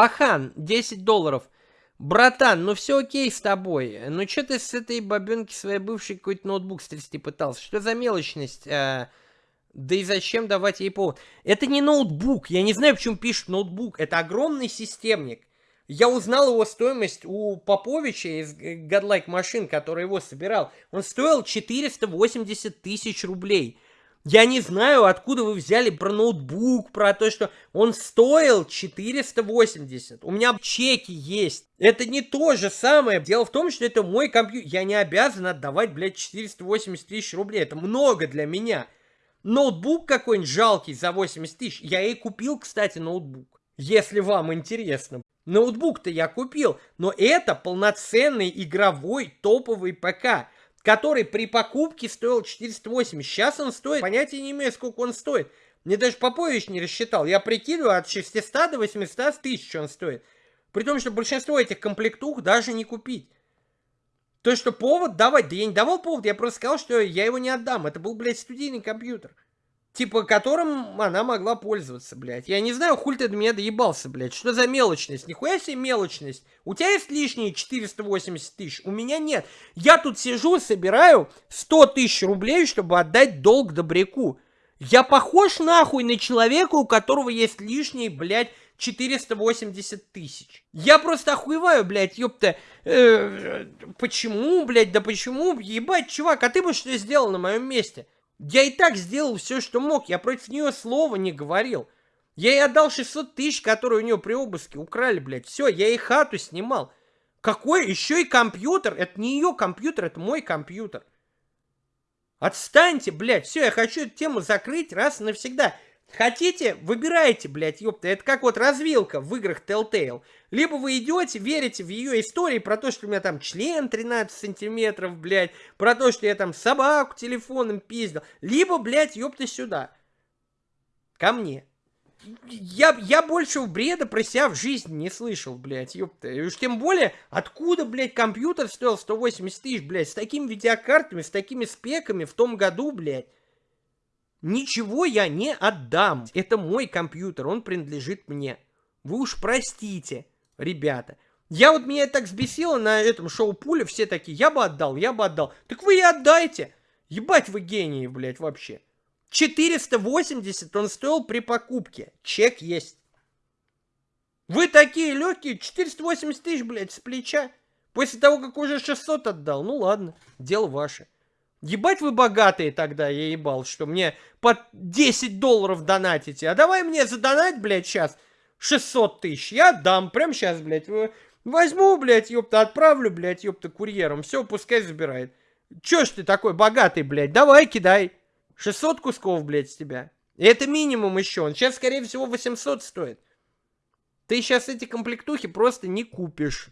Пахан, 10 долларов. Братан, ну все окей с тобой. Ну что ты с этой бабенки своей бывшей какой-то ноутбук стрясти пытался? Что за мелочность? А, да и зачем давать ей повод? Это не ноутбук. Я не знаю, почему пишут ноутбук. Это огромный системник. Я узнал его стоимость у Поповича из Godlike машин, который его собирал. Он стоил 480 тысяч рублей. Я не знаю, откуда вы взяли про ноутбук, про то, что он стоил 480. У меня чеки есть. Это не то же самое. Дело в том, что это мой компьютер. Я не обязан отдавать, блядь, 480 тысяч рублей. Это много для меня. Ноутбук какой-нибудь жалкий за 80 тысяч. Я и купил, кстати, ноутбук. Если вам интересно. Ноутбук-то я купил, но это полноценный игровой топовый ПК который при покупке стоил 480. Сейчас он стоит, понятия не имею, сколько он стоит. Мне даже Попович не рассчитал. Я прикидываю, от 600 до 800 тысяч он стоит. При том, что большинство этих комплектух даже не купить. То, что повод давать, да я не давал повод, я просто сказал, что я его не отдам. Это был, блядь, студийный компьютер. Типа, которым она могла пользоваться, блядь. Я не знаю, хуль ты до меня доебался, блядь. Что за мелочность? Нихуя себе мелочность. У тебя есть лишние 480 тысяч? У меня нет. Я тут сижу, собираю 100 тысяч рублей, чтобы отдать долг добряку. Я похож нахуй на человека, у которого есть лишние, блядь, 480 тысяч. Я просто охуеваю, блядь, ёпта. Э, почему, блядь, да почему? Ебать, чувак, а ты бы что сделал на моем месте? Я и так сделал все, что мог. Я против нее слова не говорил. Я ей отдал 600 тысяч, которые у нее при обыске украли, блядь. Все, я ей хату снимал. Какой еще и компьютер? Это не ее компьютер, это мой компьютер. Отстаньте, блядь. Все, я хочу эту тему закрыть раз и навсегда. Хотите, выбирайте, блядь, ёпта. Это как вот развилка в играх Telltale. Либо вы идете, верите в ее истории про то, что у меня там член 13 сантиметров, блядь, про то, что я там собаку телефоном пиздил. Либо, блядь, ёпта, сюда. Ко мне. Я, я больше бреда про себя в жизни не слышал, блядь, ёпта. И уж тем более, откуда, блядь, компьютер стоил 180 тысяч, блядь, с такими видеокартами, с такими спеками в том году, блядь. Ничего я не отдам. Это мой компьютер, он принадлежит мне. Вы уж простите, ребята. Я вот меня так взбесило на этом шоу Пуля, все такие, я бы отдал, я бы отдал. Так вы и отдайте. Ебать вы гении, блядь, вообще. 480 он стоил при покупке. Чек есть. Вы такие легкие, 480 тысяч, блядь, с плеча. После того, как уже 600 отдал. Ну ладно, дело ваше. Ебать вы богатые тогда, я ебал, что мне по 10 долларов донатите. А давай мне задонать, блядь, сейчас 600 тысяч. Я дам, прям сейчас, блядь, возьму, блядь, ёпта, отправлю, блядь, ёпта, курьером. Все, пускай забирает. Чё ж ты такой богатый, блядь, давай кидай. 600 кусков, блядь, с тебя. И это минимум еще. Он сейчас, скорее всего, 800 стоит. Ты сейчас эти комплектухи просто не купишь.